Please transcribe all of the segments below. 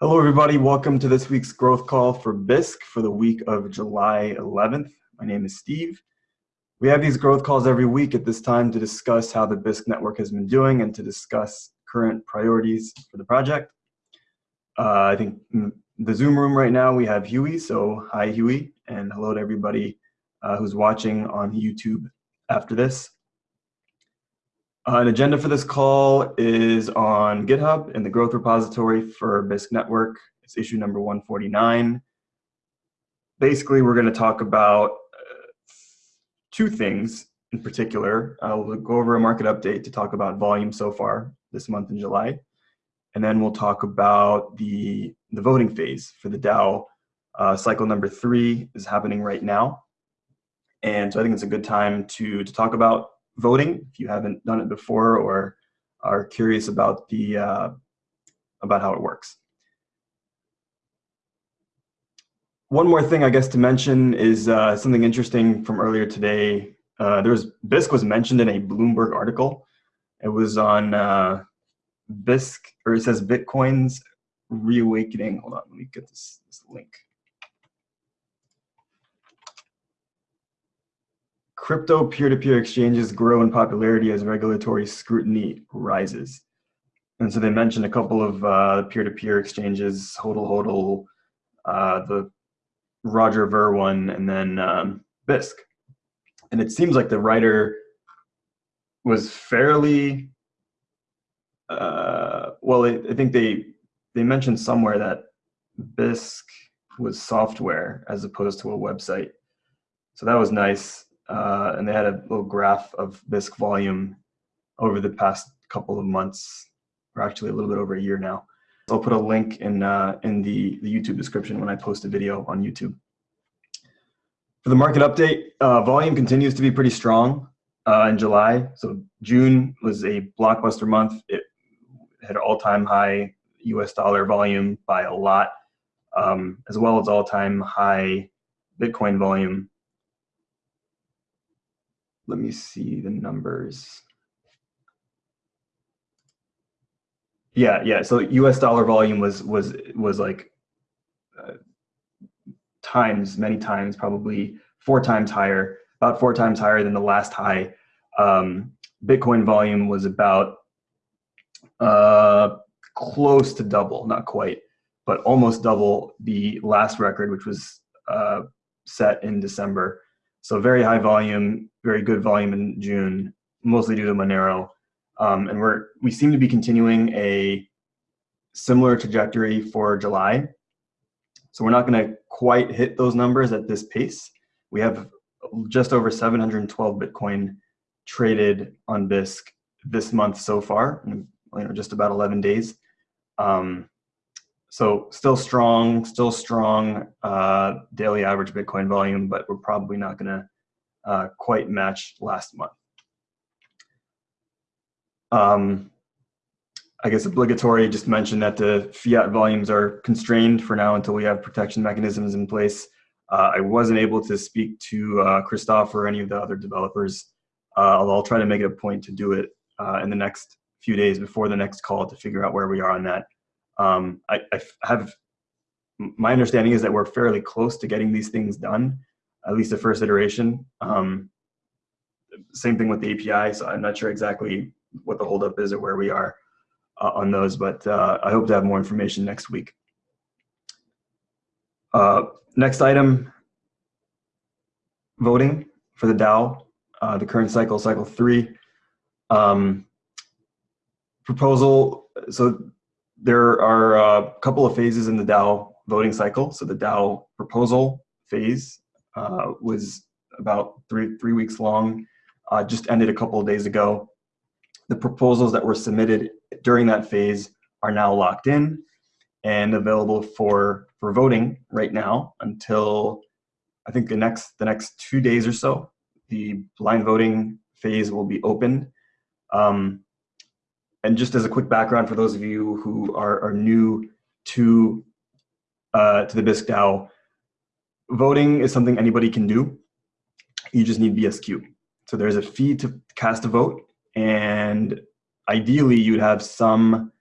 Hello, everybody. Welcome to this week's growth call for Bisq for the week of July 11th. My name is Steve. We have these growth calls every week at this time to discuss how the Bisq network has been doing and to discuss current priorities for the project. Uh, I think the Zoom room right now we have Huey, so hi Huey, and hello to everybody uh, who's watching on YouTube after this. Uh, an agenda for this call is on GitHub in the growth repository for Bisq Network. It's issue number 149. Basically, we're going to talk about uh, two things in particular. I'll go over a market update to talk about volume so far this month in July. And then we'll talk about the, the voting phase for the DAO. Uh, cycle number three is happening right now. And so I think it's a good time to, to talk about voting if you haven't done it before or are curious about the uh, about how it works. One more thing I guess to mention is uh, something interesting from earlier today. Uh, there was Bisq was mentioned in a Bloomberg article. It was on uh, Bisq, or it says Bitcoin's reawakening. Hold on, let me get this, this link. Crypto peer-to-peer -peer exchanges grow in popularity as regulatory scrutiny rises. And so they mentioned a couple of uh, peer-to-peer exchanges, Hodl Hodl, uh, the Roger Ver one, and then um, Bisq. And it seems like the writer was fairly, uh, well, I, I think they, they mentioned somewhere that Bisq was software as opposed to a website. So that was nice uh, and they had a little graph of Bisq volume over the past couple of months, or actually a little bit over a year now. So I'll put a link in, uh, in the, the YouTube description when I post a video on YouTube. For the market update, uh, volume continues to be pretty strong uh, in July. So June was a blockbuster month. It had all-time high US dollar volume by a lot, um, as well as all-time high Bitcoin volume let me see the numbers. Yeah, yeah. So U.S. dollar volume was was was like uh, times, many times, probably four times higher, about four times higher than the last high. Um, Bitcoin volume was about uh, close to double, not quite, but almost double the last record, which was uh, set in December. So very high volume, very good volume in June, mostly due to Monero. Um, and we're, we seem to be continuing a similar trajectory for July. So we're not gonna quite hit those numbers at this pace. We have just over 712 Bitcoin traded on Bisq this month so far, you know, just about 11 days. Um, so still strong, still strong uh, daily average Bitcoin volume, but we're probably not going to uh, quite match last month. Um, I guess obligatory, just mention that the fiat volumes are constrained for now until we have protection mechanisms in place. Uh, I wasn't able to speak to uh, Christoph or any of the other developers, uh, although I'll try to make it a point to do it uh, in the next few days before the next call to figure out where we are on that. Um, I, I have, my understanding is that we're fairly close to getting these things done, at least the first iteration. Um, same thing with the API, so I'm not sure exactly what the holdup is or where we are uh, on those, but uh, I hope to have more information next week. Uh, next item, voting for the DAO, uh, the current cycle, cycle three. Um, proposal, so there are a couple of phases in the DAO voting cycle. So the DAO proposal phase uh, was about three, three weeks long, uh, just ended a couple of days ago. The proposals that were submitted during that phase are now locked in and available for, for voting right now until I think the next, the next two days or so. The blind voting phase will be opened. Um, and just as a quick background for those of you who are, are new to, uh, to the Bisq DAO, voting is something anybody can do. You just need BSQ. So there's a fee to cast a vote, and ideally you'd have some,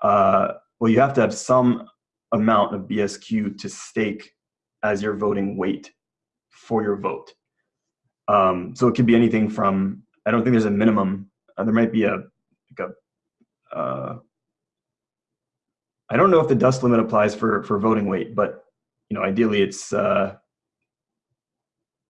uh, well, you have to have some amount of BSQ to stake as your voting weight for your vote. Um, so it could be anything from, I don't think there's a minimum. Uh, there might be a uh, I don't know if the dust limit applies for, for voting weight, but you know, ideally it's uh,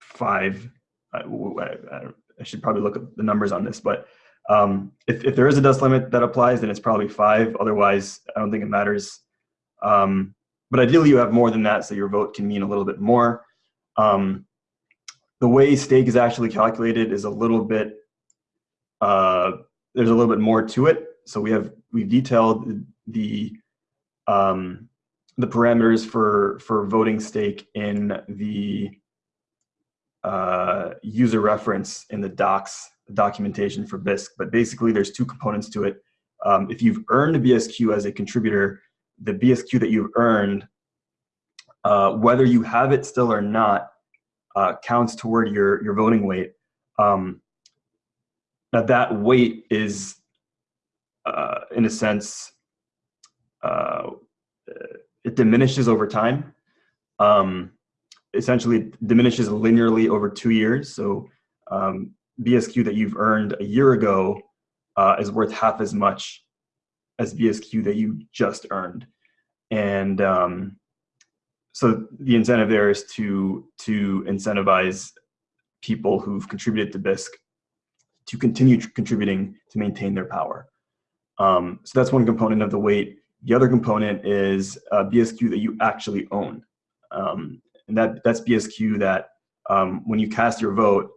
five. I, I, I, should probably look at the numbers on this, but um, if, if there is a dust limit that applies, then it's probably five. Otherwise, I don't think it matters. Um, but ideally you have more than that, so your vote can mean a little bit more. Um, the way stake is actually calculated is a little bit, uh, there's a little bit more to it. So we have, we've detailed the, um, the parameters for, for voting stake in the uh, user reference in the docs documentation for Bisq. But basically there's two components to it. Um, if you've earned a BSQ as a contributor, the BSQ that you've earned, uh, whether you have it still or not, uh, counts toward your, your voting weight. Um, now that weight is, uh, in a sense, uh, it diminishes over time. Um, essentially it diminishes linearly over two years. So um, BSQ that you've earned a year ago uh, is worth half as much as BSQ that you just earned. And um, so the incentive there is to, to incentivize people who've contributed to Bisq to continue contributing to maintain their power. Um, so that's one component of the weight. The other component is uh, BSQ that you actually own. Um, and that, that's BSQ that um, when you cast your vote,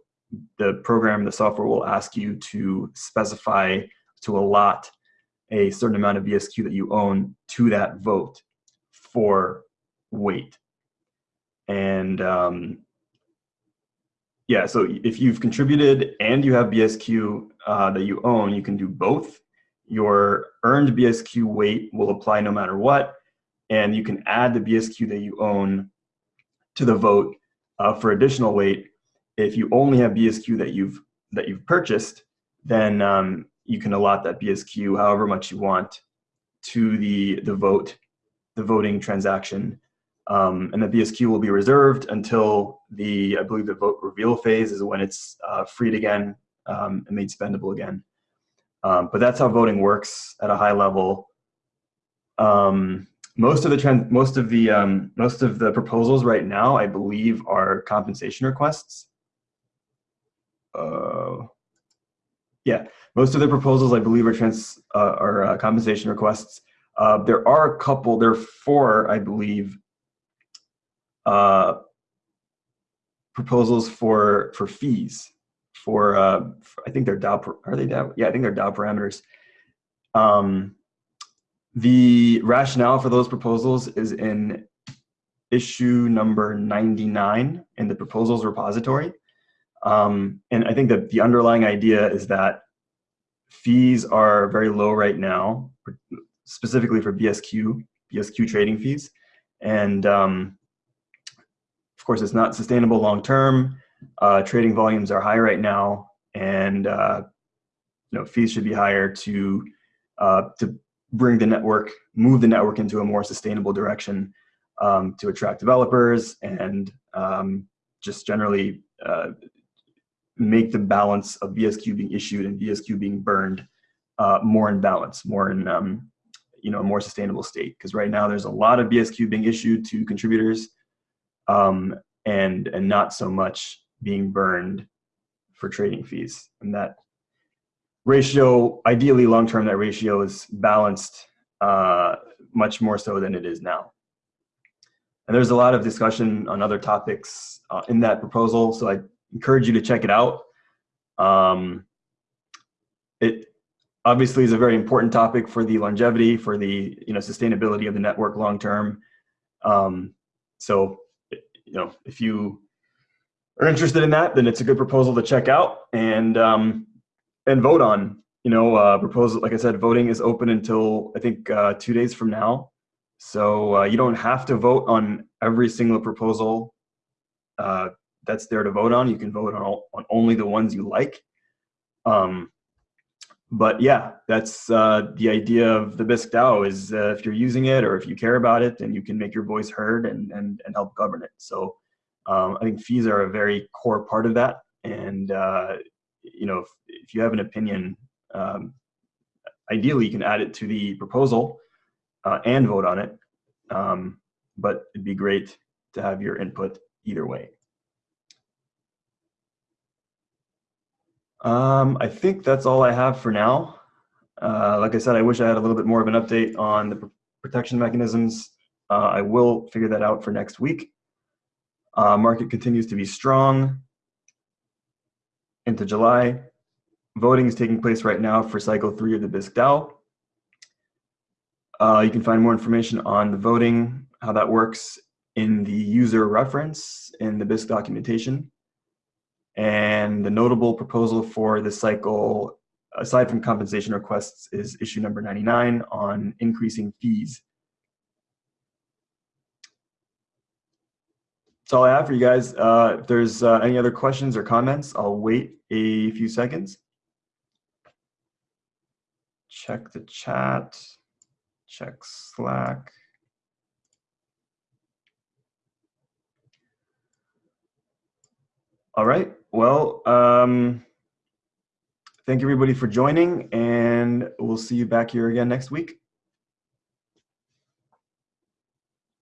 the program, the software will ask you to specify, to allot a certain amount of BSQ that you own to that vote for weight. And um, yeah, so if you've contributed and you have BSQ uh, that you own, you can do both. Your earned BSQ weight will apply no matter what, and you can add the BSQ that you own to the vote uh, for additional weight. If you only have BSQ that you've that you've purchased, then um, you can allot that BSQ however much you want to the the vote, the voting transaction, um, and the BSQ will be reserved until the I believe the vote reveal phase is when it's uh, freed again um, and made spendable again. Um, but that's how voting works at a high level. Um, most of the trend, most of the um, most of the proposals right now, I believe, are compensation requests. Uh, yeah, most of the proposals, I believe, are trans uh, are uh, compensation requests. Uh, there are a couple. There are four, I believe, uh, proposals for for fees for, uh, for I think they're DAO. Are they DAO? Yeah, I think they're DAO parameters. Um, the rationale for those proposals is in issue number 99 in the proposals repository. Um, and I think that the underlying idea is that fees are very low right now, specifically for BSQ, BSQ trading fees. And um, of course, it's not sustainable long term. Uh, trading volumes are high right now, and uh, you know fees should be higher to uh, to bring the network, move the network into a more sustainable direction um, to attract developers and um, just generally uh, make the balance of BSQ being issued and BSQ being burned uh, more in balance, more in um, you know a more sustainable state. Because right now there's a lot of BSQ being issued to contributors, um, and and not so much being burned for trading fees, and that ratio, ideally long term, that ratio is balanced uh, much more so than it is now. And there's a lot of discussion on other topics uh, in that proposal, so I encourage you to check it out. Um, it obviously is a very important topic for the longevity, for the you know sustainability of the network long term. Um, so, you know, if you are interested in that, then it's a good proposal to check out. And um, and vote on. You know, uh, proposal, like I said, voting is open until I think uh, two days from now. So uh, you don't have to vote on every single proposal uh, that's there to vote on. You can vote on, all, on only the ones you like. Um, but yeah, that's uh, the idea of the Bisq DAO is uh, if you're using it or if you care about it, then you can make your voice heard and, and, and help govern it. So um, I think fees are a very core part of that. And, uh, you know, if, if, you have an opinion, um, ideally you can add it to the proposal uh, and vote on it. Um, but it'd be great to have your input either way. Um, I think that's all I have for now. Uh, like I said, I wish I had a little bit more of an update on the protection mechanisms. Uh, I will figure that out for next week. Uh, market continues to be strong into July. Voting is taking place right now for cycle three of the Bisq DAO. Uh, you can find more information on the voting, how that works in the user reference in the Bisq documentation. And the notable proposal for this cycle, aside from compensation requests, is issue number 99 on increasing fees. That's all I have for you guys. Uh, if there's uh, any other questions or comments, I'll wait a few seconds. Check the chat, check Slack. All right. Well, um, thank you everybody for joining and we'll see you back here again next week.